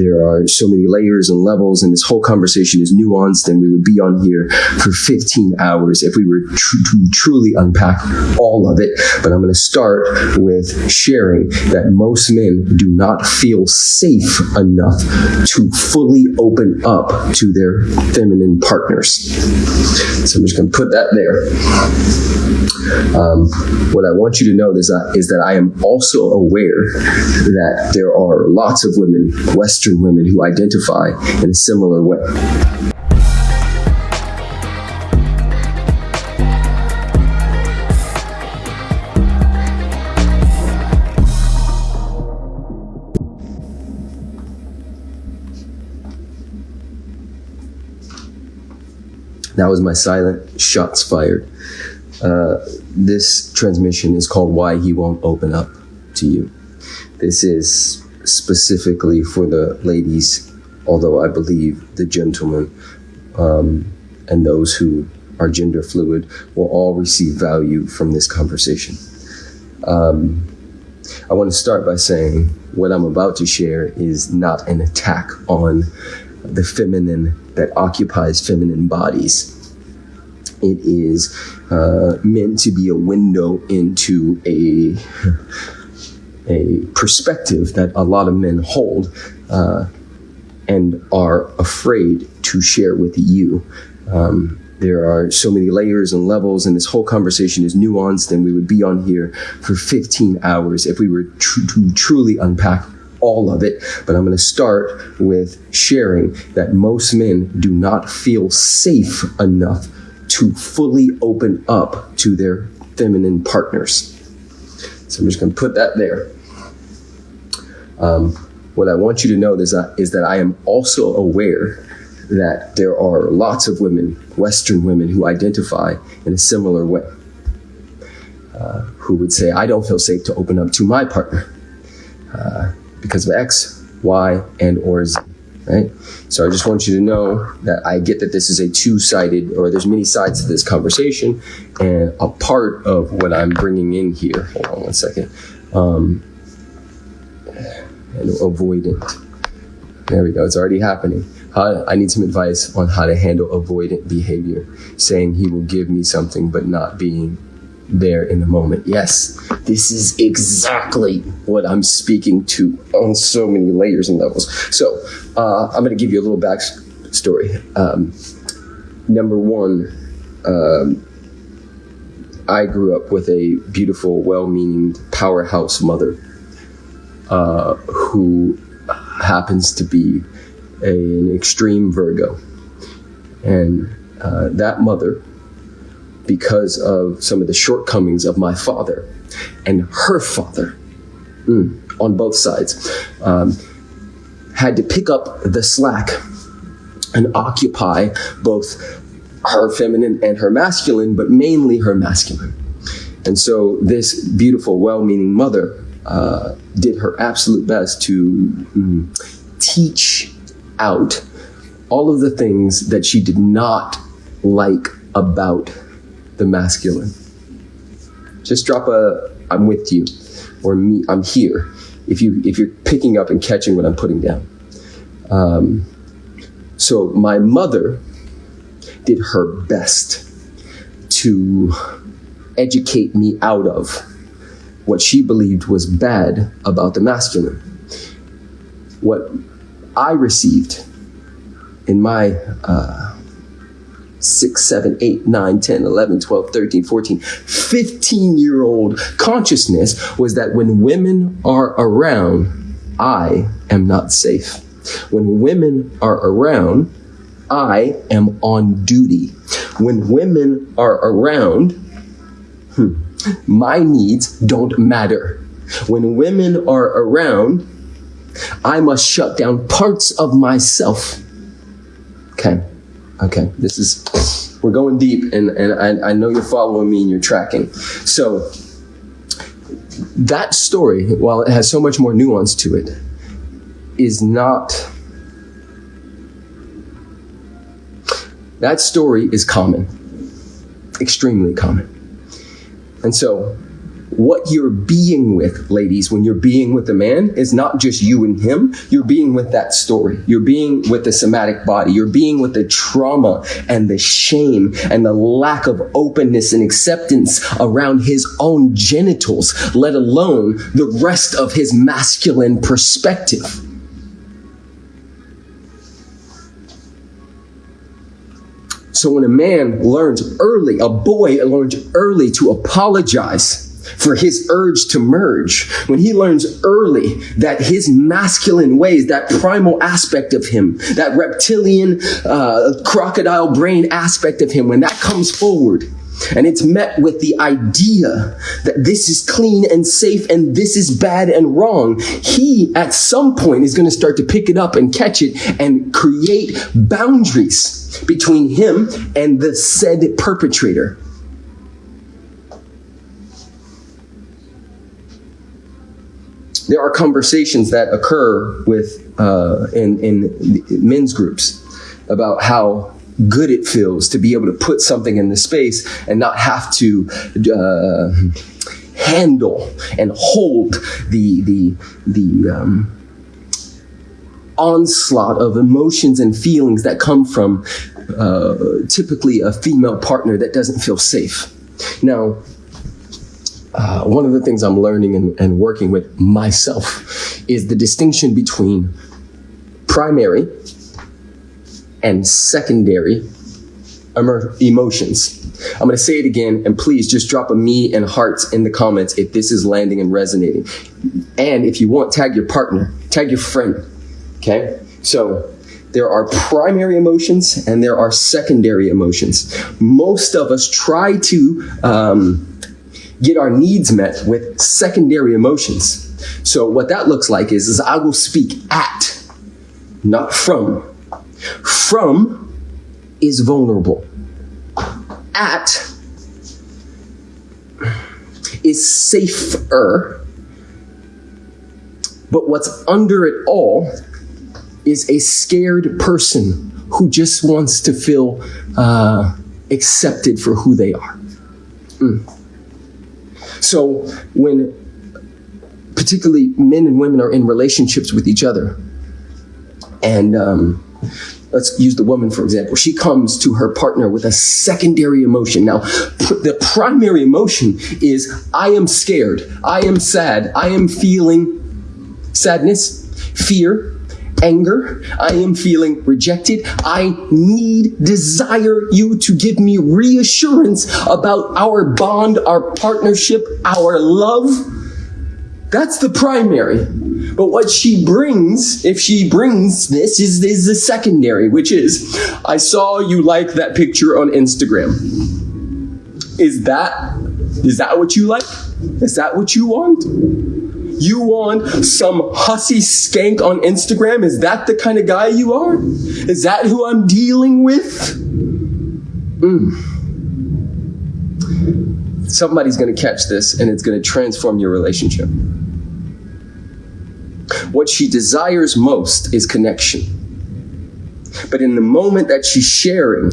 there are so many layers and levels, and this whole conversation is nuanced, and we would be on here for 15 hours if we were tr- to truly unpack all of it. But I'm going to start with sharing that most men do not feel safe enough to fully open up to their feminine partners. So I'm just going to put that there. Um, what I want you to know is that, is that I am also aware that there are lots of women, Western women, who identify in a similar way. That was my silent shots fired. Uh, this transmission is called Why He Won't Open Up to You. This is specifically for the ladies, although I believe the gentlemen um, and those who are gender fluid will all receive value from this conversation. Um, I want to start by saying what I'm about to share is not an attack on the feminine that occupies feminine bodies. It is uh, meant to be a window into a a perspective that a lot of men hold uh, and are afraid to share with you. Um, there are so many layers and levels, and this whole conversation is nuanced, and we would be on here for 15 hours if we were tr- to truly unpack all of it. But I'm going to start with sharing that most men do not feel safe enough to fully open up to their feminine partners. So I'm just going to put that there. Um, what I want you to know is that, is that I am also aware that there are lots of women, Western women, who identify in a similar way, uh, who would say, I don't feel safe to open up to my partner uh, because of X, Y, and or Z right? So I just want you to know that I get that this is a two-sided, or there's many sides to this conversation, and a part of what I'm bringing in here. Hold on one second. Um, and avoidant. There we go. It's already happening. I need some advice on how to handle avoidant behavior, saying he will give me something but not being there in the moment. Yes, this is exactly what I'm speaking to on so many layers and levels. So uh, I'm going to give you a little backstory. Um, number one, um, I grew up with a beautiful, well-meaning powerhouse mother uh, who happens to be a, an extreme Virgo, and uh, that mother because of some of the shortcomings of my father and her father mm, on both sides. Um, had to pick up the slack and occupy both her feminine and her masculine, but mainly her masculine. And so this beautiful, well-meaning mother uh, did her absolute best to mm, teach out all of the things that she did not like about the masculine. Just drop a I'm with you or me I'm here if you if you're picking up and catching what I'm putting down. Um, so my mother did her best to educate me out of what she believed was bad about the masculine. What I received in my uh, 6, 7, 8, 9, 10, 11, 12, 13, 14, 15 year old consciousness was that when women are around, I am not safe. When women are around, I am on duty. When women are around, hmm, my needs don't matter. When women are around, I must shut down parts of myself. Okay. Okay, this is, we're going deep, and, and I, I know you're following me and you're tracking. So, that story, while it has so much more nuance to it, is not. That story is common, extremely common. And so, what you're being with, ladies, when you're being with a man is not just you and him. You're being with that story. You're being with the somatic body. You're being with the trauma and the shame and the lack of openness and acceptance around his own genitals, let alone the rest of his masculine perspective. So when a man learns early, a boy learns early to apologize for his urge to merge, when he learns early that his masculine ways, that primal aspect of him, that reptilian uh, crocodile brain aspect of him, when that comes forward, and it's met with the idea that this is clean and safe and this is bad and wrong. He, at some point, is going to start to pick it up and catch it and create boundaries between him and the said perpetrator. There are conversations that occur with uh, in, in men's groups about how good it feels to be able to put something in the space and not have to uh, handle and hold the the the um, onslaught of emotions and feelings that come from uh, typically a female partner that doesn't feel safe. Now, uh, one of the things I'm learning and, and working with myself is the distinction between primary and secondary emotions. I'm going to say it again, and please just drop a me and hearts in the comments if this is landing and resonating. And if you want, tag your partner, tag your friend. Okay? So there are primary emotions and there are secondary emotions. Most of us try to um, get our needs met with secondary emotions. So what that looks like is, is I will speak at, not from. From is vulnerable. At is safer. But what's under it all is a scared person who just wants to feel uh, accepted for who they are. Mm. So when particularly men and women are in relationships with each other, and um, let's use the woman for example. She comes to her partner with a secondary emotion. Now pr- the primary emotion is i am scared. I am sad. I am feeling sadness fear anger. I am feeling rejected. I need desire you to give me reassurance about our bond our partnership our love. That's the primary but what she brings, if she brings this, is, is the secondary, which is, I saw you like that picture on Instagram. Is that, is that what you like? Is that what you want? You want some hussy skank on Instagram? Is that the kind of guy you are? Is that who I'm dealing with? Mm. Somebody's going to catch this and it's going to transform your relationship. What she desires most is connection. But in the moment that she's sharing,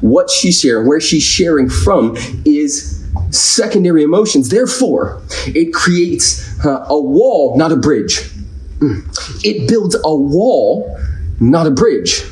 what she's sharing, where she's sharing from is secondary emotions. Therefore, it creates uh, a wall, not a bridge. Mm. It builds a wall, not a bridge.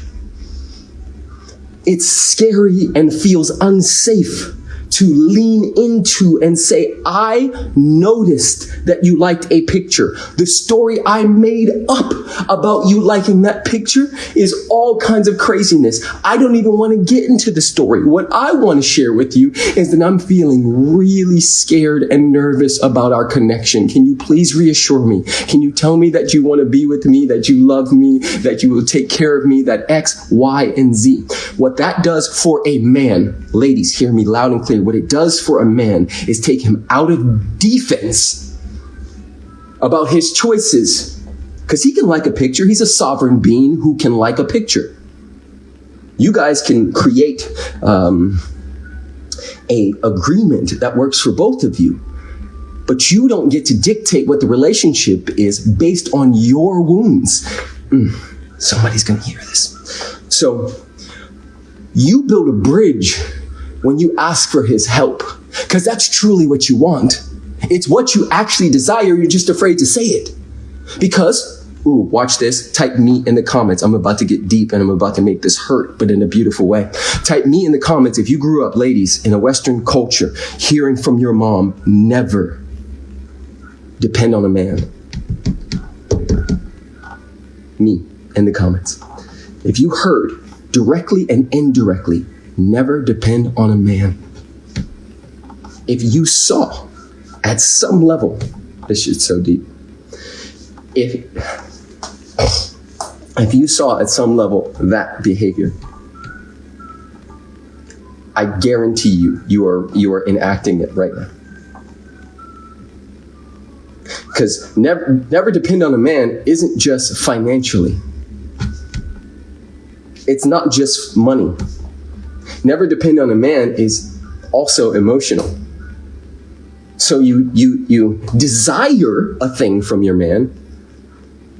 It's scary and feels unsafe to lean into and say, I noticed that you liked a picture. The story I made up about you liking that picture is all kinds of craziness. I don't even want to get into the story. What I want to share with you is that I'm feeling really scared and nervous about our connection. Can you please reassure me? Can you tell me that you want to be with me, that you love me, that you will take care of me, that X, Y, and Z? What that does for a man, ladies, hear me loud and clear what it does for a man is take him out of defense about his choices. Because he can like a picture. He's a sovereign being who can like a picture. You guys can create um, a agreement that works for both of you. But you don't get to dictate what the relationship is based on your wounds. Mm, somebody's going to hear this. So you build a bridge when you ask for his help, because that's truly what you want. It's what you actually desire. You're just afraid to say it. Because, ooh, watch this. Type me in the comments. I'm about to get deep and I'm about to make this hurt, but in a beautiful way. Type me in the comments if you grew up, ladies, in a Western culture, hearing from your mom, never depend on a man. Me in the comments. If you heard directly and indirectly, never depend on a man. If you saw at some level, this shit's so deep. If if you saw at some level that behavior, I guarantee you, you are you are enacting it right now. Because never never depend on a man isn't just financially. It's not just money. Never depend on a man is also emotional. So you you you desire a thing from your man,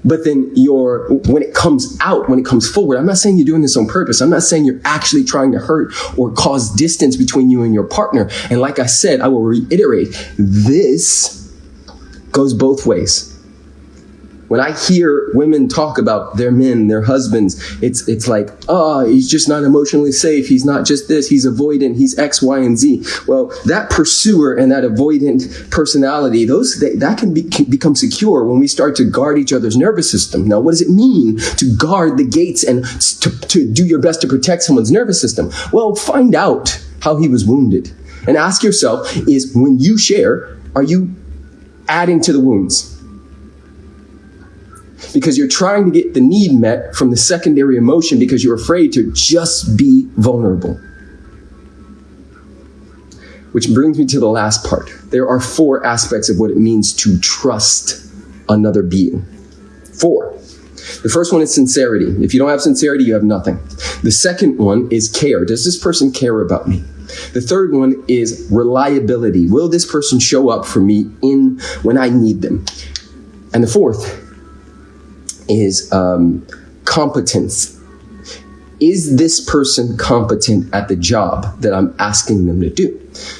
but then you're when it comes out, when it comes forward, I'm not saying you're doing this on purpose. I'm not saying you're actually trying to hurt or cause distance between you and your partner. And like I said, I will reiterate, this goes both ways. When I hear women talk about their men, their husbands, it's it's like, oh, he's just not emotionally safe. He's not just this. He's avoidant. He's X, Y, and Z. Well, that pursuer and that avoidant personality, those they, that can, be, can become secure when we start to guard each other's nervous system. Now, what does it mean to guard the gates and to, to do your best to protect someone's nervous system? Well, find out how he was wounded and ask yourself: Is when you share, are you adding to the wounds? Because you're trying to get the need met from the secondary emotion because you're afraid to just be vulnerable. Which brings me to the last part. There are four aspects of what it means to trust another being. Four. The first one is sincerity. If you don't have sincerity, you have nothing. The second one is care. Does this person care about me? The third one is reliability. Will this person show up for me in when I need them? And the fourth is um, competence. Is this person competent at the job that I'm asking them to do?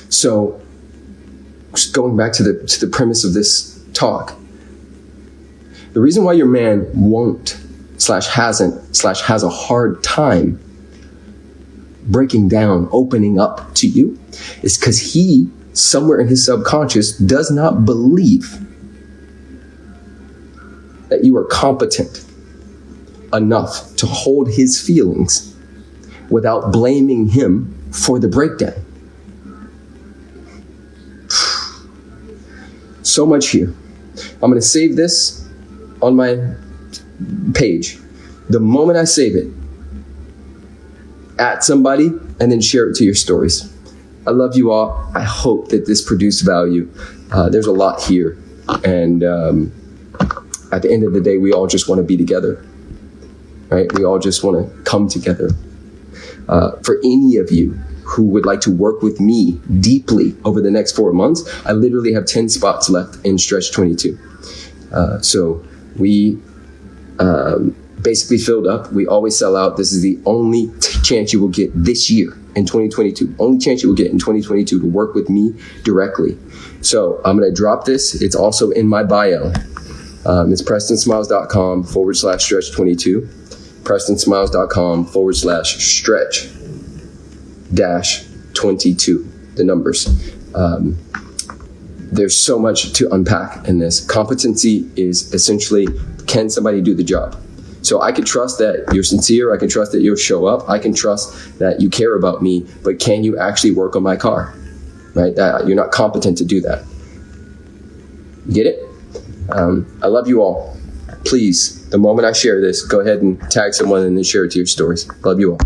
So, going back to the to the premise of this talk, the reason why your man won't slash hasn't slash has a hard time breaking down, opening up to you, is because he somewhere in his subconscious does not believe that you are competent enough to hold his feelings without blaming him for the breakdown. So much here. I'm going to save this on my page. The moment I save it, at somebody and then share it to your stories. I love you all. I hope that this produced value. Uh, there's a lot here. And um, at the end of the day, we all just want to be together, right? We all just want to come together. Uh, for any of you who would like to work with me deeply over the next four months, I literally have 10 spots left in Stretch 22. Uh, so we um, basically filled up. We always sell out. This is the only chance you will get this year in 2022. Only chance you will get in 2022 to work with me directly. So I'm going to drop this. It's also in my bio. Um, it's prestonsmiles.com forward slash stretch 22. prestonsmiles.com forward slash stretch dash 22. The numbers. Um, there's so much to unpack in this. Competency is essentially can somebody do the job? So I can trust that you're sincere. I can trust that you'll show up. I can trust that you care about me. But can you actually work on my car? Right? That you're not competent to do that. Get it? Um, I love you all. Please, the moment I share this, go ahead and tag someone and then share it to your stories. Love you all.